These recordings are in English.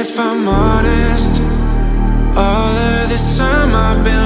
If I'm honest. All of this time I've been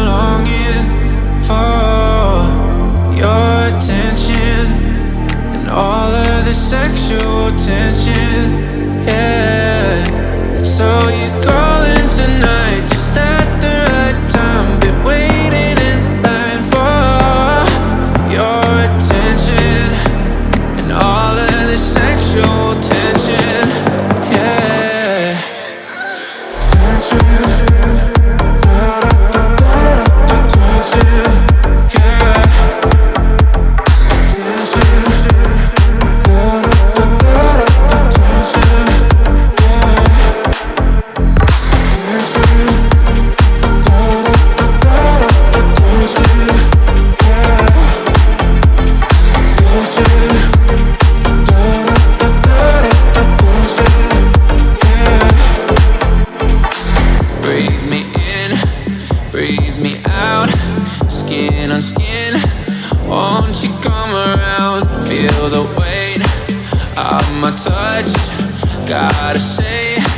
Feel the weight of my touch. Gotta say